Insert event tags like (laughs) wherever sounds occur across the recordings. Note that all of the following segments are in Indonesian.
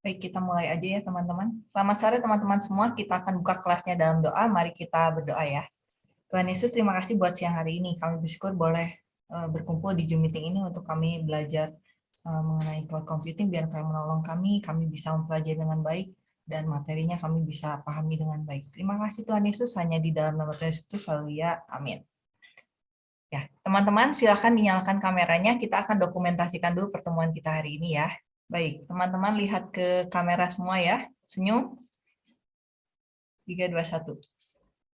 Baik, kita mulai aja ya teman-teman. Selamat sore teman-teman semua. Kita akan buka kelasnya dalam doa. Mari kita berdoa ya. Tuhan Yesus, terima kasih buat siang hari ini. Kami bersyukur boleh eh, berkumpul di Zoom meeting ini untuk kami belajar eh, mengenai cloud computing, biar kami menolong kami, kami bisa mempelajari dengan baik, dan materinya kami bisa pahami dengan baik. Terima kasih Tuhan Yesus, hanya di dalam nama Tuhan Yesus, selalu ya. Amin. Ya, teman-teman silakan dinyalakan kameranya. Kita akan dokumentasikan dulu pertemuan kita hari ini ya. Baik, teman-teman lihat ke kamera semua ya. Senyum. 3, 2, 1.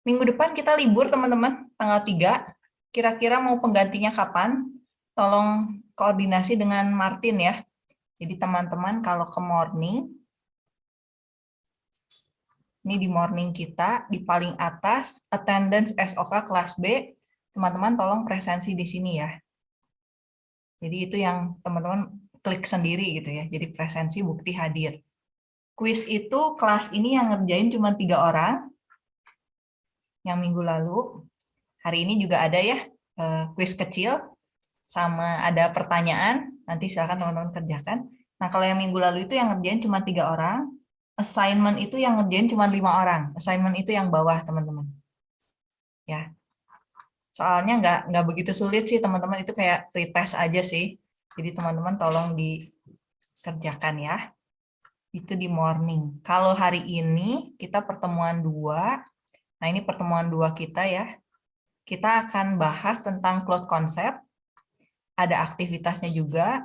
Minggu depan kita libur, teman-teman. Tanggal 3. Kira-kira mau penggantinya kapan? Tolong koordinasi dengan Martin ya. Jadi teman-teman kalau ke morning, ini di morning kita, di paling atas, attendance SOK kelas B, teman-teman tolong presensi di sini ya. Jadi itu yang teman-teman klik sendiri gitu ya. Jadi presensi bukti hadir. Quiz itu kelas ini yang ngerjain cuma tiga orang. Yang minggu lalu. Hari ini juga ada ya eh, quiz kecil. Sama ada pertanyaan. Nanti silakan teman-teman kerjakan. Nah kalau yang minggu lalu itu yang ngerjain cuma tiga orang. Assignment itu yang ngerjain cuma lima orang. Assignment itu yang bawah teman-teman. Ya, soalnya nggak nggak begitu sulit sih teman-teman itu kayak pretest aja sih jadi teman-teman tolong dikerjakan ya. Itu di morning. Kalau hari ini kita pertemuan dua. Nah ini pertemuan dua kita ya. Kita akan bahas tentang cloud concept. Ada aktivitasnya juga.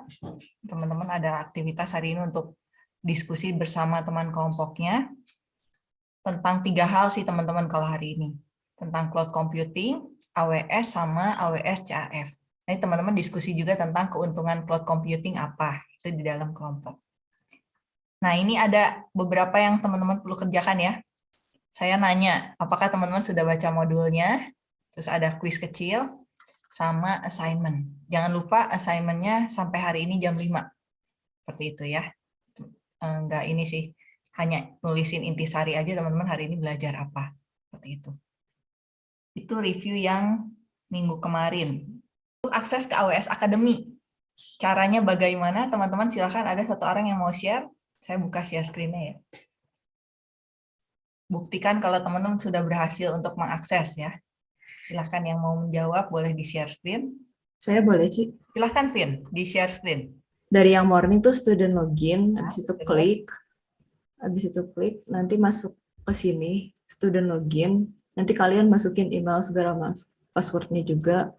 Teman-teman ada aktivitas hari ini untuk diskusi bersama teman kelompoknya. Tentang tiga hal sih teman-teman kalau hari ini. Tentang cloud computing, AWS, sama AWS CAF. Ini teman-teman diskusi juga tentang keuntungan cloud computing apa itu di dalam kelompok. Nah ini ada beberapa yang teman-teman perlu kerjakan ya. Saya nanya, apakah teman-teman sudah baca modulnya? Terus ada quiz kecil sama assignment. Jangan lupa assignmentnya sampai hari ini jam 5. Seperti itu ya. Enggak ini sih, hanya nulisin intisari aja teman-teman hari ini belajar apa. Seperti itu. Itu review yang minggu kemarin akses ke AWS Academy. Caranya bagaimana? Teman-teman silakan ada satu orang yang mau share. Saya buka share screen-nya ya. Buktikan kalau teman-teman sudah berhasil untuk mengakses ya. Silahkan yang mau menjawab boleh di share screen. Saya boleh, Ci. Silahkan, Vin, di share screen. Dari yang morning tuh student login, nah, habis itu klik, habis itu klik, nanti masuk ke sini, student login, nanti kalian masukin email segala mas passwordnya juga,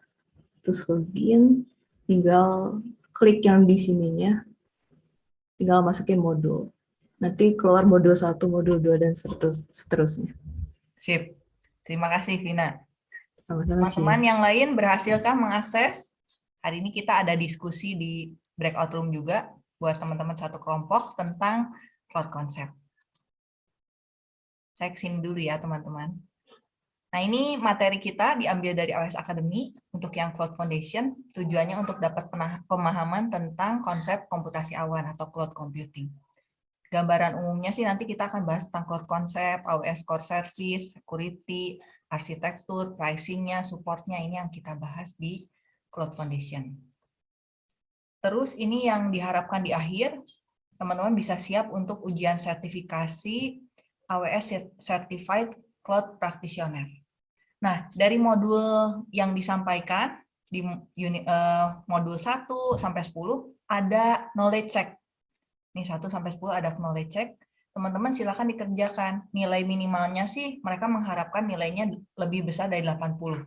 terus login, tinggal klik yang di sininya, tinggal masukin modul. Nanti keluar modul 1, modul 2, dan seterusnya. Sip. Terima kasih, Vina. Teman-teman yang lain berhasilkah mengakses? Hari ini kita ada diskusi di breakout room juga buat teman-teman satu kelompok tentang cloud concept. Saya ke sini dulu ya, teman-teman. Nah, ini materi kita diambil dari AWS Academy untuk yang Cloud Foundation, tujuannya untuk dapat pemahaman tentang konsep komputasi awan atau cloud computing. Gambaran umumnya sih nanti kita akan bahas tentang cloud concept, AWS Core Service, security, arsitektur, pricing-nya, support-nya, ini yang kita bahas di Cloud Foundation. Terus ini yang diharapkan di akhir, teman-teman bisa siap untuk ujian sertifikasi AWS Certified Cloud Practitioner. Nah, dari modul yang disampaikan di unit, uh, modul 1 sampai 10 ada knowledge check. Ini 1 sampai 10 ada knowledge check. Teman-teman silakan dikerjakan. Nilai minimalnya sih mereka mengharapkan nilainya lebih besar dari 80.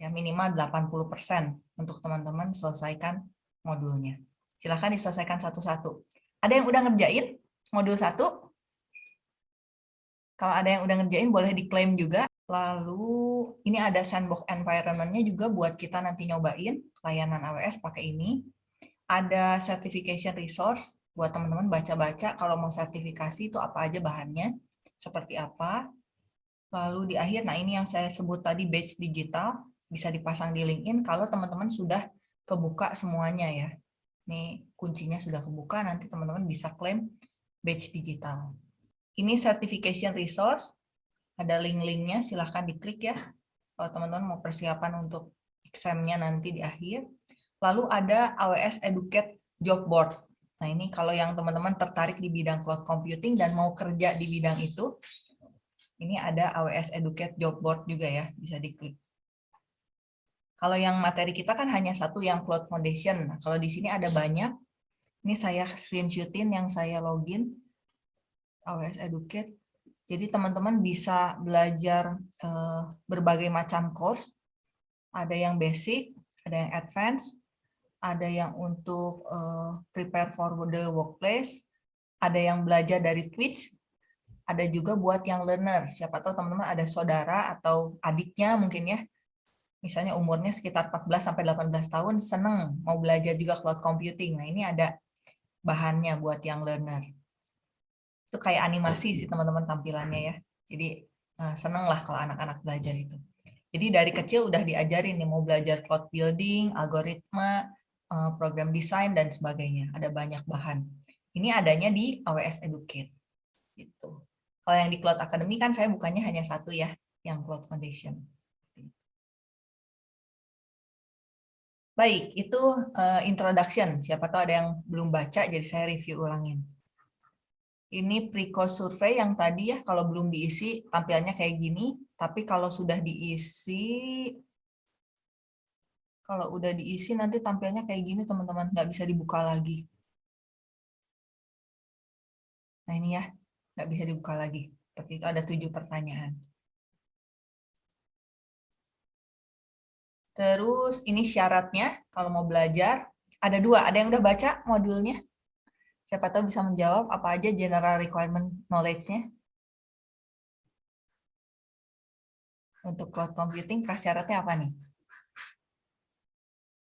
Ya, minimal 80% untuk teman-teman selesaikan modulnya. Silakan diselesaikan satu-satu. Ada yang udah ngerjain modul 1? Kalau ada yang udah ngerjain boleh diklaim juga. Lalu ini ada sandbox environment-nya juga buat kita nanti nyobain layanan AWS pakai ini. Ada certification resource buat teman-teman baca-baca kalau mau sertifikasi itu apa aja bahannya, seperti apa. Lalu di akhir, nah ini yang saya sebut tadi badge digital, bisa dipasang di LinkedIn kalau teman-teman sudah kebuka semuanya ya. Ini kuncinya sudah kebuka, nanti teman-teman bisa klaim badge digital. Ini certification resource, ada link-linknya, silahkan diklik ya. Kalau teman-teman mau persiapan untuk examnya nanti di akhir. Lalu ada AWS Educate Job Board. Nah ini kalau yang teman-teman tertarik di bidang cloud computing dan mau kerja di bidang itu, ini ada AWS Educate Job Board juga ya, bisa diklik. Kalau yang materi kita kan hanya satu yang Cloud Foundation. Nah, kalau di sini ada banyak. Ini saya screenshotin yang saya login. AWS Educate. Jadi teman-teman bisa belajar eh, berbagai macam course. Ada yang basic, ada yang advance, ada yang untuk uh, prepare for the workplace, ada yang belajar dari Twitch, ada juga buat yang learner. Siapa tahu teman-teman ada saudara atau adiknya mungkin ya, misalnya umurnya sekitar 14 sampai 18 tahun, seneng mau belajar juga cloud computing. Nah ini ada bahannya buat yang learner. Itu kayak animasi sih teman-teman tampilannya ya. Jadi uh, seneng lah kalau anak-anak belajar itu. Jadi dari kecil udah diajarin nih mau belajar cloud building, algoritma, Eh, program desain dan sebagainya. Ada banyak bahan. Ini adanya di AWS Educate. Gitu. Kalau yang di Cloud Academy kan saya bukannya hanya satu ya, yang Cloud Foundation. Baik, itu uh, introduction. Siapa tahu ada yang belum baca, jadi saya review ulangin. Ini pre-course survey yang tadi ya, kalau belum diisi tampilannya kayak gini. Tapi kalau sudah diisi, kalau udah diisi nanti tampilnya kayak gini teman-teman, nggak bisa dibuka lagi. Nah ini ya, nggak bisa dibuka lagi. Seperti itu ada tujuh pertanyaan. Terus ini syaratnya kalau mau belajar ada dua. Ada yang udah baca modulnya? Siapa tahu bisa menjawab apa aja general requirement knowledge-nya. Untuk cloud computing prasyaratnya apa nih?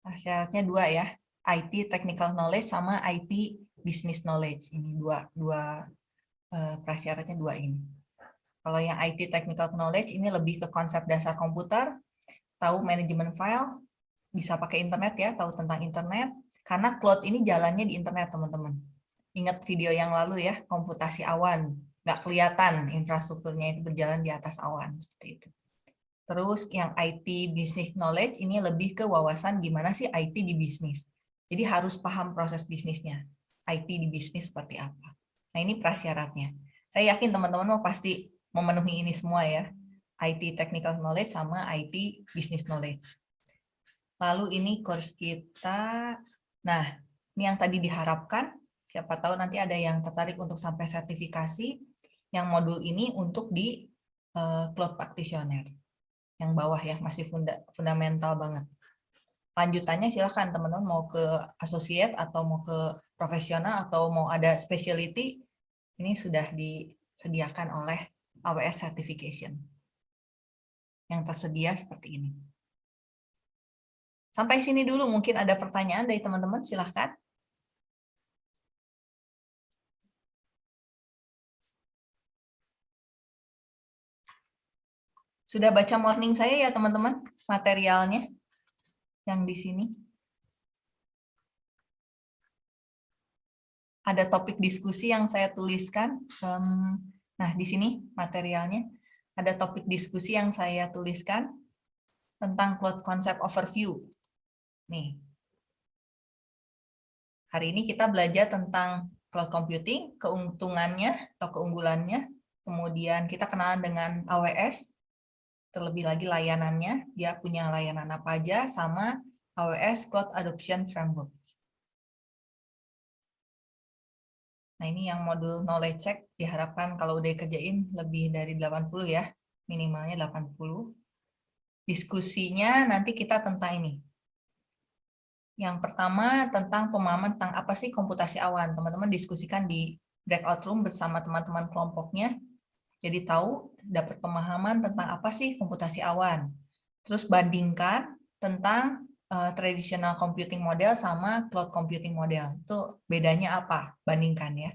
Nah, syaratnya dua ya, IT technical knowledge sama IT business knowledge. Ini dua dua uh, prasyaratnya dua ini. Kalau yang IT technical knowledge ini lebih ke konsep dasar komputer, tahu manajemen file, bisa pakai internet ya, tahu tentang internet. Karena cloud ini jalannya di internet teman-teman. Ingat video yang lalu ya, komputasi awan, nggak kelihatan infrastrukturnya itu berjalan di atas awan seperti itu. Terus yang IT business knowledge ini lebih ke wawasan gimana sih IT di bisnis. Jadi harus paham proses bisnisnya. IT di bisnis seperti apa. Nah ini prasyaratnya. Saya yakin teman-teman mau pasti memenuhi ini semua ya. IT technical knowledge sama IT business knowledge. Lalu ini course kita. Nah, ini yang tadi diharapkan. Siapa tahu nanti ada yang tertarik untuk sampai sertifikasi. Yang modul ini untuk di uh, Cloud Practitioner yang bawah ya masih funda, fundamental banget. Lanjutannya silahkan teman-teman mau ke associate atau mau ke profesional atau mau ada specialty ini sudah disediakan oleh AWS Certification yang tersedia seperti ini. Sampai sini dulu mungkin ada pertanyaan dari teman-teman silahkan. Sudah baca morning saya ya teman-teman materialnya yang di sini. Ada topik diskusi yang saya tuliskan. Nah, di sini materialnya ada topik diskusi yang saya tuliskan tentang cloud concept overview. Nih. Hari ini kita belajar tentang cloud computing, keuntungannya atau keunggulannya. Kemudian kita kenalan dengan AWS, terlebih lagi layanannya, dia punya layanan apa aja, sama AWS Cloud Adoption Framework. Nah ini yang modul knowledge check diharapkan kalau udah kerjain lebih dari 80 ya, minimalnya 80. Diskusinya nanti kita tentang ini. Yang pertama tentang pemahaman tentang apa sih komputasi awan. Teman-teman diskusikan di breakout room bersama teman-teman kelompoknya jadi tahu, dapat pemahaman tentang apa sih komputasi awan. Terus bandingkan tentang uh, traditional computing model sama cloud computing model. Itu bedanya apa? Bandingkan ya.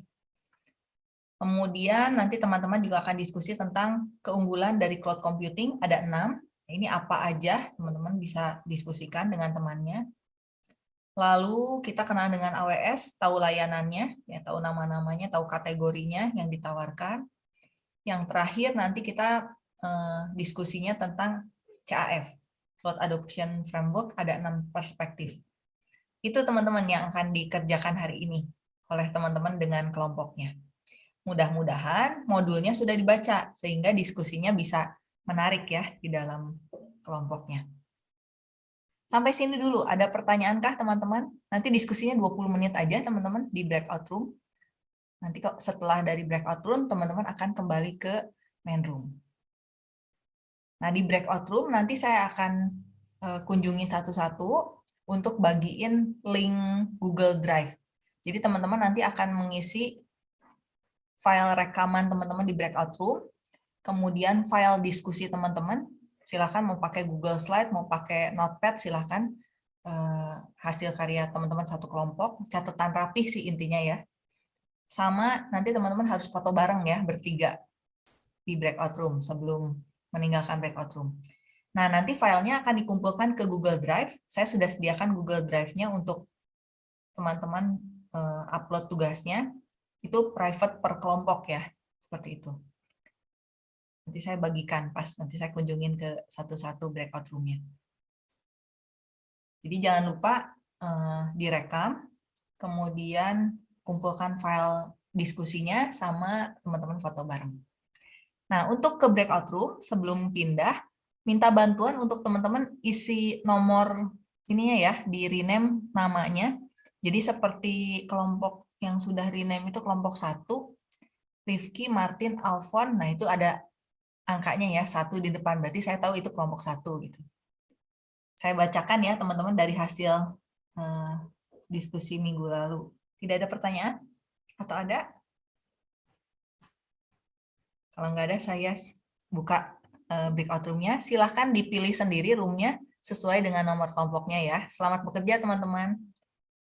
Kemudian nanti teman-teman juga akan diskusi tentang keunggulan dari cloud computing. Ada enam. Ini apa aja teman-teman bisa diskusikan dengan temannya. Lalu kita kenal dengan AWS, tahu layanannya, ya tahu nama-namanya, tahu kategorinya yang ditawarkan. Yang terakhir nanti kita uh, diskusinya tentang CAF, Cloud Adoption Framework, ada enam perspektif. Itu teman-teman yang akan dikerjakan hari ini. oleh teman-teman dengan kelompoknya. Mudah-mudahan modulnya sudah dibaca sehingga diskusinya bisa menarik ya di dalam kelompoknya. Sampai sini dulu, ada pertanyaankah teman-teman? Nanti diskusinya 20 menit aja teman-teman di breakout room. Nanti kok setelah dari breakout room, teman-teman akan kembali ke main room. Nah, di breakout room nanti saya akan eh, kunjungi satu-satu untuk bagiin link Google Drive. Jadi teman-teman nanti akan mengisi file rekaman teman-teman di breakout room, kemudian file diskusi teman-teman, silahkan mau pakai Google Slide, mau pakai Notepad, silahkan eh, hasil karya teman-teman satu kelompok, catatan rapih sih intinya ya. Sama nanti teman-teman harus foto bareng ya, bertiga di breakout room sebelum meninggalkan breakout room. Nah, nanti filenya akan dikumpulkan ke Google Drive. Saya sudah sediakan Google Drive-nya untuk teman-teman eh, upload tugasnya. Itu private per kelompok ya, seperti itu. Nanti saya bagikan pas nanti saya kunjungin ke satu-satu breakout room-nya. Jadi jangan lupa uh, direkam, kemudian kumpulkan file diskusinya sama teman-teman foto bareng. Nah, untuk ke breakout room, sebelum pindah, minta bantuan untuk teman-teman isi nomor ininya ya, di rename namanya. Jadi seperti kelompok yang sudah rename itu kelompok satu, Rifki, Martin, Alfon, nah itu ada angkanya ya satu di depan berarti saya tahu itu kelompok satu gitu. Saya bacakan ya teman-teman dari hasil uh, diskusi minggu lalu. Tidak ada pertanyaan atau ada? Kalau nggak ada saya buka uh, breakout room-nya. Silahkan dipilih sendiri room-nya sesuai dengan nomor kelompoknya ya. Selamat bekerja teman-teman.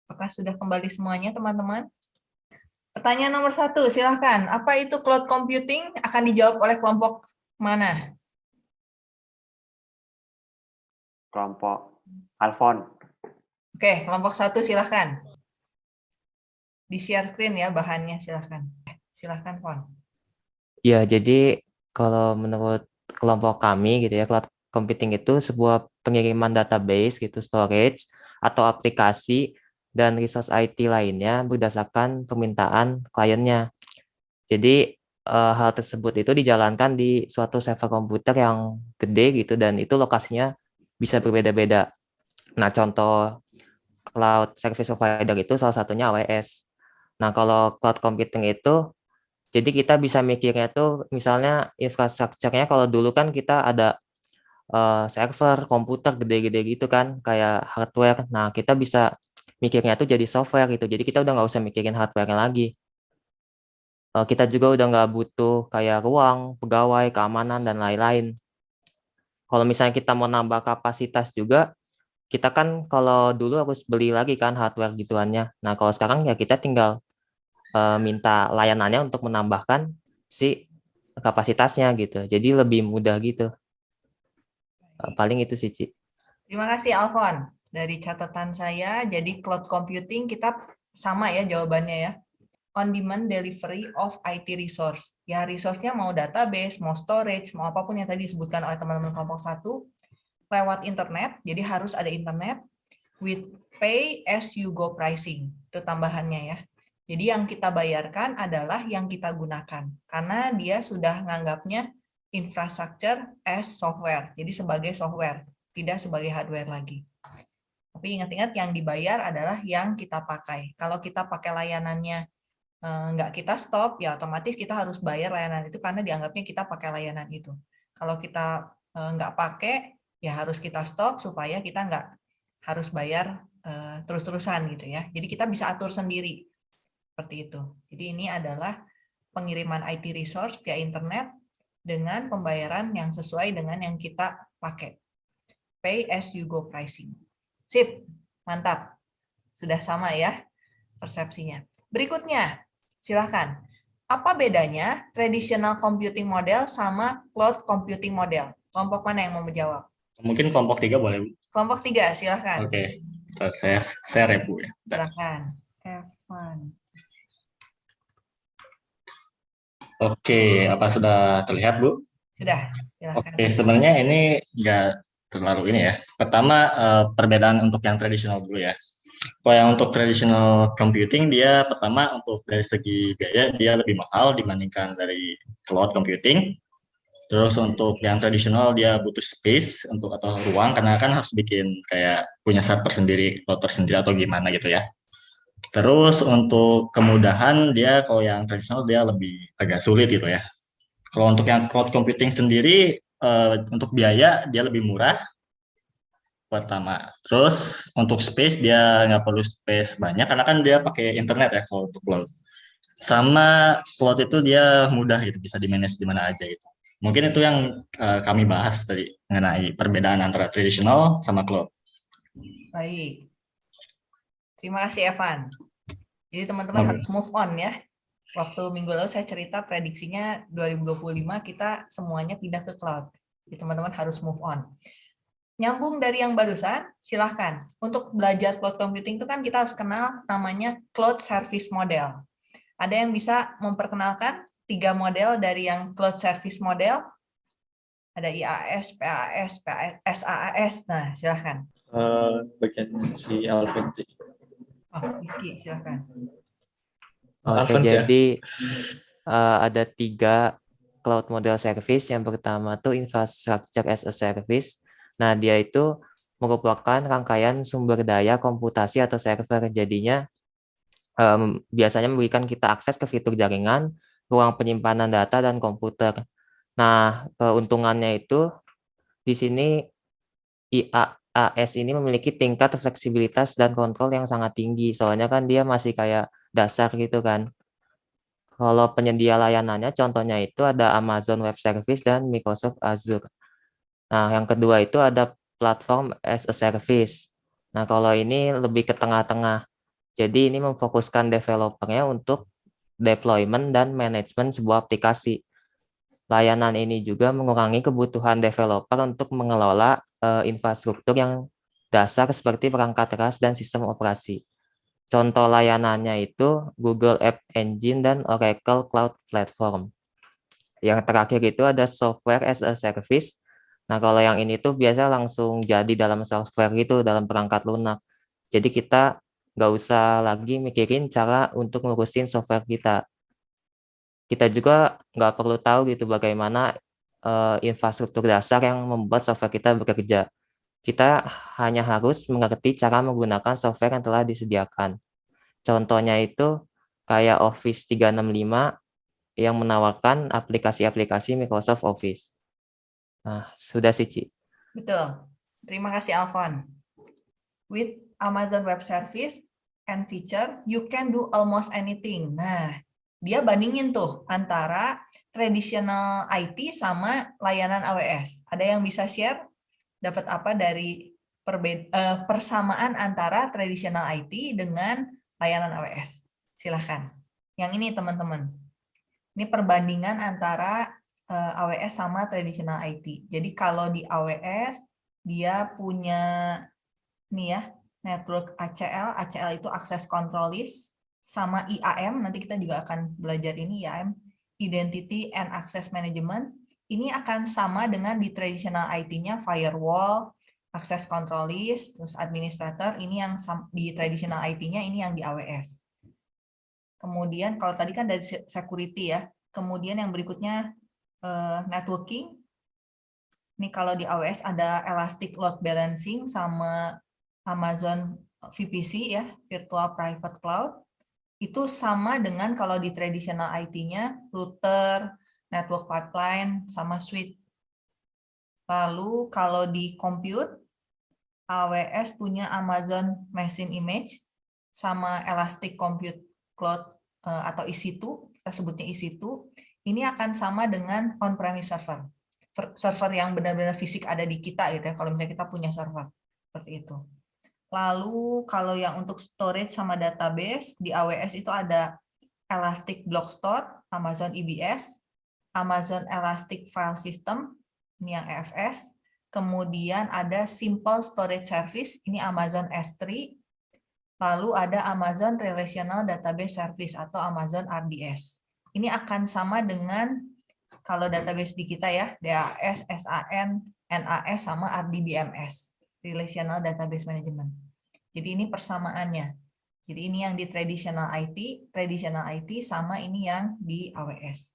Apakah sudah kembali semuanya teman-teman? Pertanyaan nomor satu, silahkan. Apa itu cloud computing? Akan dijawab oleh kelompok Mana? Kelompok Alfon. Oke, kelompok satu silahkan. Di share screen ya bahannya silahkan. Silahkan, Fon. Ya, jadi kalau menurut kelompok kami gitu ya, cloud computing itu sebuah pengiriman database gitu, storage, atau aplikasi dan resource IT lainnya berdasarkan permintaan kliennya. Jadi uh, hal tersebut itu dijalankan di suatu server komputer yang gede gitu dan itu lokasinya bisa berbeda-beda. Nah, contoh cloud service provider itu salah satunya AWS. Nah, kalau cloud computing itu jadi kita bisa mikirnya tuh misalnya infrastrukturnya kalau dulu kan kita ada uh, server, komputer gede-gede gitu kan, kayak hardware. Nah, kita bisa mikirnya tuh jadi software gitu. Jadi kita udah nggak usah mikirin hardware lagi. Eh, kita juga udah nggak butuh kayak ruang, pegawai, keamanan, dan lain-lain. Kalau misalnya kita mau nambah kapasitas juga, kita kan kalau dulu harus beli lagi kan hardware gituannya. Nah, kalau sekarang ya kita tinggal uh, minta layanannya untuk menambahkan si kapasitasnya gitu. Jadi lebih mudah gitu. Uh, paling itu sih, Ci. Terima kasih, Alfon. Dari catatan saya, jadi cloud computing kita sama ya jawabannya ya on-demand delivery of IT resource. Ya, resource-nya mau database, mau storage, mau apa pun yang tadi disebutkan oleh teman-teman kelompok satu, lewat internet, jadi harus ada internet, with pay as you go pricing. Itu tambahannya ya. Jadi yang kita bayarkan adalah yang kita gunakan, karena dia sudah menganggapnya infrastructure as software, jadi sebagai software, tidak sebagai hardware lagi. Tapi ingat-ingat yang dibayar adalah yang kita pakai. Kalau kita pakai layanannya Eh, nggak kita stop, ya otomatis kita harus bayar layanan itu karena dianggapnya kita pakai layanan itu. Kalau kita eh, nggak pakai, ya harus kita stop supaya kita nggak harus bayar eh, terus-terusan gitu ya. Jadi kita bisa atur sendiri seperti itu. Jadi ini adalah pengiriman IT resource via internet dengan pembayaran yang sesuai dengan yang kita pakai. Pay as you go pricing. Sip, mantap. Sudah sama ya persepsinya. Berikutnya, Silahkan. Apa bedanya traditional computing model sama cloud computing model? Kelompok mana yang mau menjawab? Mungkin kelompok tiga boleh, Bu. Kelompok tiga, silahkan. Oke, saya share ya, Bu. Ya. Silahkan. Evan. Oke, apa sudah terlihat, Bu? Sudah, silahkan. Oke, sebenarnya ini nggak terlalu ini ya. Pertama, eh, perbedaan untuk yang tradisional dulu ya. Kalau yang untuk traditional computing dia pertama untuk dari segi biaya dia lebih mahal dibandingkan dari cloud computing. Terus untuk yang tradisional dia butuh space untuk atau ruang karena kan harus bikin kayak punya server sendiri, router sendiri atau gimana gitu ya. Terus untuk kemudahan dia kalau yang tradisional dia lebih agak sulit gitu ya. Kalau untuk yang cloud computing sendiri eh, untuk biaya dia lebih murah pertama. Terus untuk space dia nggak perlu space banyak karena kan dia pakai internet ya kalau untuk cloud. Sama cloud itu dia mudah gitu bisa di manage di mana aja gitu. Mungkin itu yang uh, kami bahas tadi mengenai perbedaan antara tradisional sama cloud. Baik. Terima kasih Evan. Jadi teman-teman harus move on ya. Waktu minggu lalu saya cerita prediksinya 2025 kita semuanya pindah ke cloud. Jadi teman-teman harus move on. Nyambung dari yang barusan, silahkan. Untuk belajar cloud computing itu kan kita harus kenal namanya cloud service model. Ada yang bisa memperkenalkan tiga model dari yang cloud service model? Ada IaaS, PaaS, PaaS, SaaS. Nah, silahkan. Eh, bagian si Alvin. Oh, Rifki. Oke, ya? jadi eh, ada tiga cloud model service. Yang pertama tuh infrastructure as a service. Nah, dia itu merupakan rangkaian sumber daya komputasi atau server. Jadinya em, biasanya memberikan kita akses ke fitur jaringan, ruang penyimpanan data, dan komputer. Nah, keuntungannya itu di sini IaaS ini memiliki tingkat fleksibilitas dan kontrol yang sangat tinggi. Soalnya kan dia masih kayak dasar gitu kan. Kalau penyedia layanannya contohnya itu ada Amazon Web Service dan Microsoft Azure. Nah, yang kedua itu ada platform as a service. Nah, kalau ini lebih ke tengah-tengah. Jadi ini memfokuskan developernya untuk deployment dan manajemen sebuah aplikasi. Layanan ini juga mengurangi kebutuhan developer untuk mengelola eh, infrastruktur yang dasar seperti perangkat keras dan sistem operasi. Contoh layanannya itu Google App Engine dan Oracle Cloud Platform. Yang terakhir itu ada software as a service. Nah, kalau yang ini tuh biasa langsung jadi dalam software gitu, dalam perangkat lunak. Jadi kita nggak usah lagi mikirin cara untuk ngurusin software kita. Kita juga nggak perlu tahu gitu bagaimana eh, infrastruktur dasar yang membuat software kita bekerja. Kita hanya harus mengerti cara menggunakan software yang telah disediakan. Contohnya itu kayak Office 365 yang menawarkan aplikasi-aplikasi Microsoft Office. Nah, sudah sih, Ci. Betul. Terima kasih, Alfon. With Amazon Web Service and feature, you can do almost anything. Nah, dia bandingin tuh antara traditional IT sama layanan AWS. Ada yang bisa share? Dapat apa dari perbe- eh, persamaan antara traditional IT dengan layanan AWS? Silahkan. Yang ini, teman-teman. Ini perbandingan antara eh, AWS sama traditional IT. Jadi kalau di AWS dia punya nih ya network ACL, ACL itu access control list sama IAM. Nanti kita juga akan belajar ini IAM, Identity and Access Management. Ini akan sama dengan di traditional IT-nya firewall, access control list, terus administrator. Ini yang di traditional IT-nya ini yang di AWS. Kemudian kalau tadi kan dari se- security ya. Kemudian yang berikutnya eh, networking. Ini kalau di AWS ada Elastic Load Balancing sama Amazon VPC ya, Virtual Private Cloud. Itu sama dengan kalau di traditional IT-nya router, network pipeline, sama switch. Lalu kalau di compute, AWS punya Amazon Machine Image sama Elastic Compute Cloud eh, atau EC2, kita sebutnya EC2, ini akan sama dengan on-premise server. Server yang benar-benar fisik ada di kita gitu ya, kalau misalnya kita punya server. Seperti itu. Lalu kalau yang untuk storage sama database, di AWS itu ada Elastic Block Store, Amazon EBS, Amazon Elastic File System, ini yang EFS, kemudian ada Simple Storage Service, ini Amazon S3, lalu ada Amazon Relational Database Service atau Amazon RDS. Ini akan sama dengan kalau database di kita ya, DAS, SAN, NAS, sama RDBMS, Relational Database Management. Jadi ini persamaannya. Jadi ini yang di traditional IT, traditional IT sama ini yang di AWS.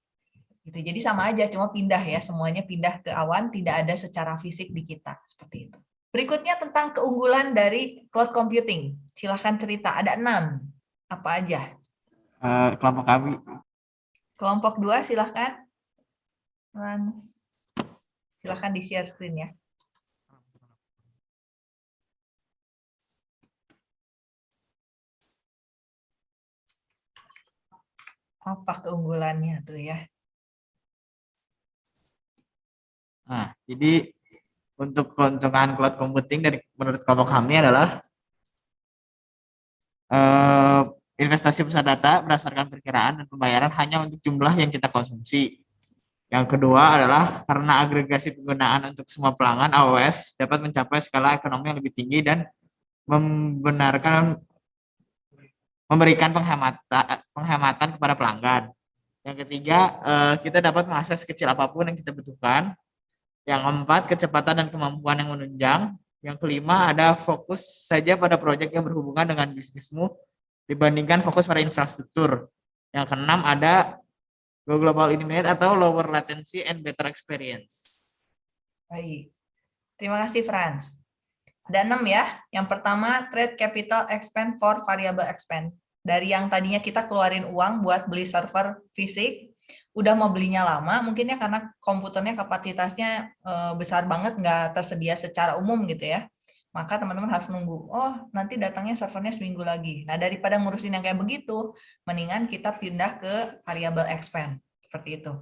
Gitu. Jadi sama aja, cuma pindah ya, semuanya pindah ke awan, tidak ada secara fisik di kita, seperti itu. Berikutnya tentang keunggulan dari cloud computing. Silahkan cerita, ada enam. Apa aja? Eh, kelompok kami Kelompok dua silahkan. Silahkan di share screen ya. Apa keunggulannya tuh ya? Nah, jadi untuk keuntungan cloud computing dari menurut kelompok kami adalah eh, investasi pusat data berdasarkan perkiraan dan pembayaran hanya untuk jumlah yang kita konsumsi. Yang kedua adalah karena agregasi penggunaan untuk semua pelanggan AWS dapat mencapai skala ekonomi yang lebih tinggi dan membenarkan memberikan penghematan penghematan kepada pelanggan. Yang ketiga, eh, kita dapat mengakses kecil apa pun yang kita butuhkan. Yang keempat, kecepatan dan kemampuan yang menunjang. Yang kelima, ada fokus saja pada proyek yang berhubungan dengan bisnismu dibandingkan fokus pada infrastruktur. Yang keenam, ada go global eliminate atau lower latency and better experience. Baik. Terima kasih Franz. Ada enam ya. Yang pertama, trade capital expand for variable expand. Dari yang tadinya kita keluarin uang buat beli server fisik, udah mau belinya lama, mungkin ya karena komputernya kapasitasnya eh, besar banget, nggak tersedia secara umum gitu ya. Maka teman-teman harus nunggu, oh nanti datangnya servernya seminggu lagi. Nah daripada ngurusin yang kayak begitu, mendingan kita pindah ke variable expand. Seperti itu.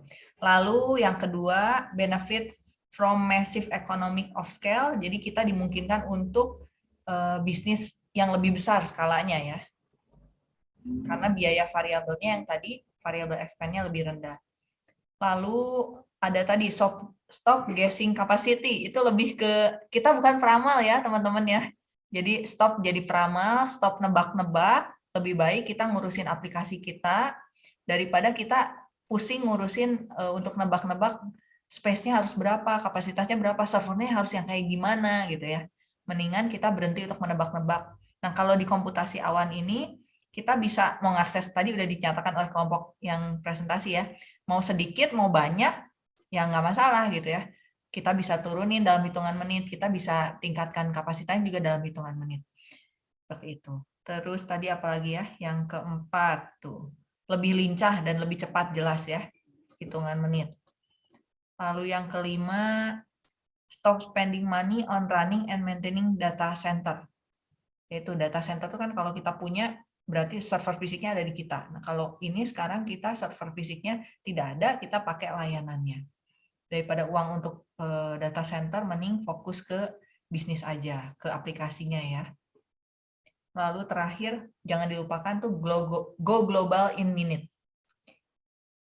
Lalu yang kedua, benefit from massive economic of scale. Jadi kita dimungkinkan untuk eh, bisnis yang lebih besar skalanya ya. Karena biaya variabelnya yang tadi variabel expand-nya lebih rendah. Lalu ada tadi stop, stop guessing capacity, itu lebih ke, kita bukan peramal ya teman-teman ya. Jadi stop jadi peramal, stop nebak-nebak, lebih baik kita ngurusin aplikasi kita, daripada kita pusing ngurusin uh, untuk nebak-nebak space-nya harus berapa, kapasitasnya berapa, servernya harus yang kayak gimana gitu ya. Mendingan kita berhenti untuk menebak-nebak. Nah kalau di komputasi awan ini, kita bisa mengakses tadi udah dinyatakan oleh kelompok yang presentasi ya mau sedikit mau banyak ya nggak masalah gitu ya. Kita bisa turunin dalam hitungan menit kita bisa tingkatkan kapasitasnya juga dalam hitungan menit. Seperti itu. Terus tadi apalagi ya yang keempat tuh lebih lincah dan lebih cepat jelas ya hitungan menit. Lalu yang kelima stop spending money on running and maintaining data center. Yaitu data center itu kan kalau kita punya berarti server fisiknya ada di kita. Nah, kalau ini sekarang kita server fisiknya tidak ada, kita pakai layanannya. Daripada uang untuk uh, data center, mending fokus ke bisnis aja, ke aplikasinya ya. Lalu terakhir, jangan dilupakan tuh go global in minute.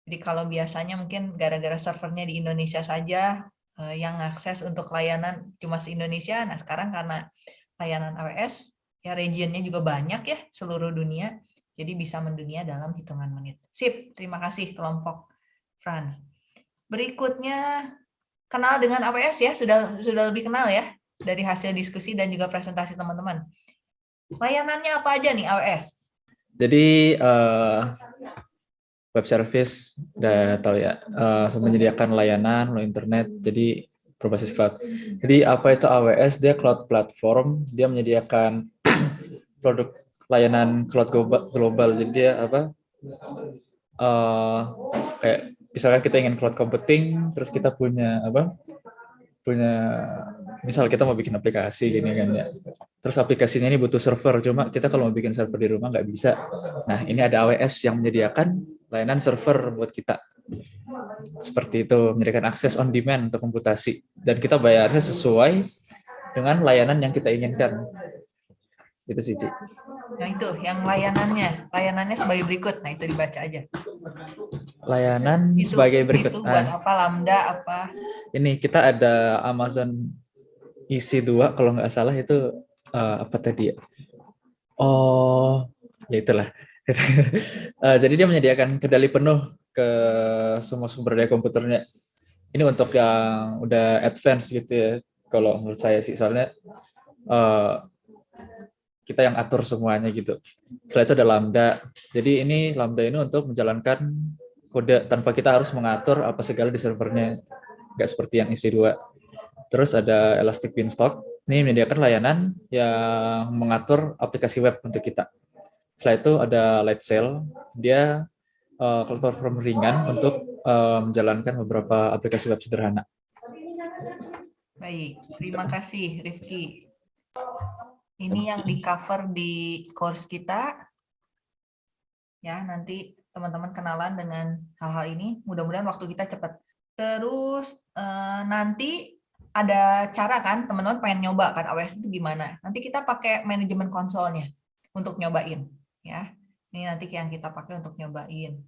Jadi kalau biasanya mungkin gara-gara servernya di Indonesia saja, uh, yang akses untuk layanan cuma se-Indonesia, nah sekarang karena layanan AWS, ya regionnya juga banyak ya seluruh dunia. Jadi bisa mendunia dalam hitungan menit. Sip terima kasih kelompok Franz berikutnya kenal dengan AWS ya sudah sudah lebih kenal ya dari hasil diskusi dan juga presentasi teman-teman. Layanannya apa aja nih AWS jadi uh, web service udah tahu ya uh, menyediakan layanan lo internet jadi berbasis cloud. Jadi apa itu AWS? Dia cloud platform, dia menyediakan produk layanan cloud global. Jadi dia apa? Uh, kayak misalkan kita ingin cloud computing, terus kita punya apa? Punya misal kita mau bikin aplikasi gini kan ya. Terus aplikasinya ini butuh server, cuma kita kalau mau bikin server di rumah nggak bisa. Nah ini ada AWS yang menyediakan layanan server buat kita seperti itu, memberikan akses on demand untuk komputasi. Dan kita bayarnya sesuai dengan layanan yang kita inginkan. Itu sih, Cik. Nah itu, yang layanannya. Layanannya sebagai berikut. Nah itu dibaca aja. Layanan itu, sebagai berikut. Itu buat nah, apa, Lambda, apa? Ini, kita ada Amazon EC2, kalau nggak salah itu uh, apa tadi ya? Oh, ya itulah. uh, (laughs) jadi dia menyediakan kendali penuh ke semua sumber daya komputernya. Ini untuk yang udah advance gitu ya, kalau menurut saya sih. Soalnya uh, kita yang atur semuanya gitu. Setelah itu ada Lambda. Jadi ini Lambda ini untuk menjalankan kode tanpa kita harus mengatur apa segala di servernya. Nggak seperti yang isi 2 Terus ada Elastic Beanstalk. Ini menyediakan layanan yang mengatur aplikasi web untuk kita. Setelah itu ada Lightsail. Dia uh, platform ringan untuk uh, menjalankan beberapa aplikasi web sederhana. Baik, terima kasih Rifki. Ini yang di cover di course kita. Ya, nanti teman-teman kenalan dengan hal-hal ini. Mudah-mudahan waktu kita cepat. Terus eh, nanti ada cara kan, teman-teman pengen nyoba kan AWS itu gimana. Nanti kita pakai manajemen konsolnya untuk nyobain. ya. Ini nanti yang kita pakai untuk nyobain.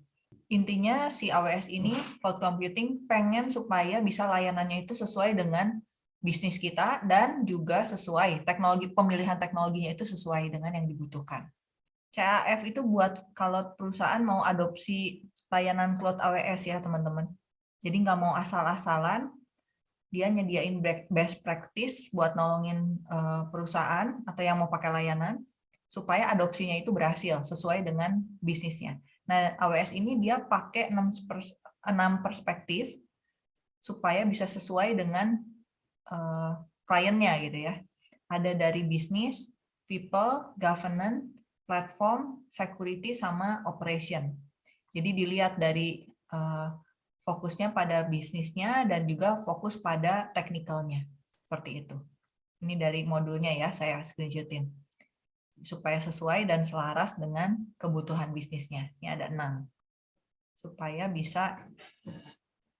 Intinya si AWS ini, cloud computing, pengen supaya bisa layanannya itu sesuai dengan bisnis kita dan juga sesuai teknologi pemilihan teknologinya itu sesuai dengan yang dibutuhkan. CAF itu buat kalau perusahaan mau adopsi layanan cloud AWS ya teman-teman. Jadi nggak mau asal-asalan, dia nyediain best practice buat nolongin eh, perusahaan atau yang mau pakai layanan supaya adopsinya itu berhasil sesuai dengan bisnisnya. Nah, AWS ini dia pakai 6 perspektif supaya bisa sesuai dengan uh, kliennya gitu ya. Ada dari bisnis, people, governance, platform, security, sama operation. Jadi dilihat dari uh, fokusnya pada bisnisnya dan juga fokus pada teknikalnya. Seperti itu. Ini dari modulnya ya, saya screenshotin. Supaya sesuai dan selaras dengan kebutuhan bisnisnya. Ini ada enam. Supaya bisa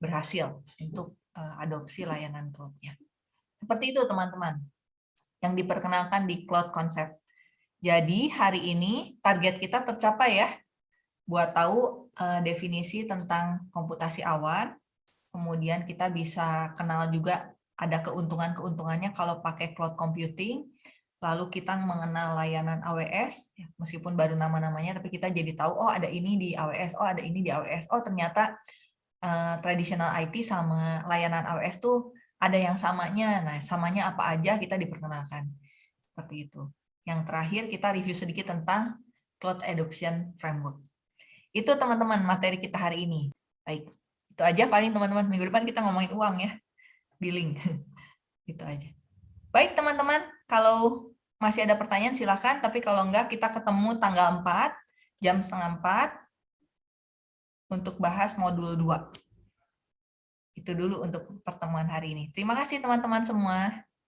berhasil untuk uh, adopsi layanan cloud-nya. Seperti itu teman-teman yang diperkenalkan di Cloud Concept. Jadi hari ini target kita tercapai ya, buat tahu uh, definisi tentang komputasi awan, kemudian kita bisa kenal juga ada keuntungan-keuntungannya kalau pakai cloud computing, lalu kita mengenal layanan AWS, ya, meskipun baru nama-namanya, tapi kita jadi tahu, oh ada ini di AWS, oh ada ini di AWS, oh ternyata uh, traditional IT sama layanan AWS tuh ada yang samanya. Nah, samanya apa aja kita diperkenalkan. Seperti itu. Yang terakhir kita review sedikit tentang Cloud Adoption Framework. Itu teman-teman materi kita hari ini. Baik, itu aja paling teman-teman. Minggu depan kita ngomongin uang ya, billing. (laughs) itu aja. Baik teman-teman, kalau masih ada pertanyaan silahkan, tapi kalau enggak kita ketemu tanggal 4, jam setengah 4, untuk bahas modul 2. Itu dulu untuk pertemuan hari ini. Terima kasih teman-teman semua.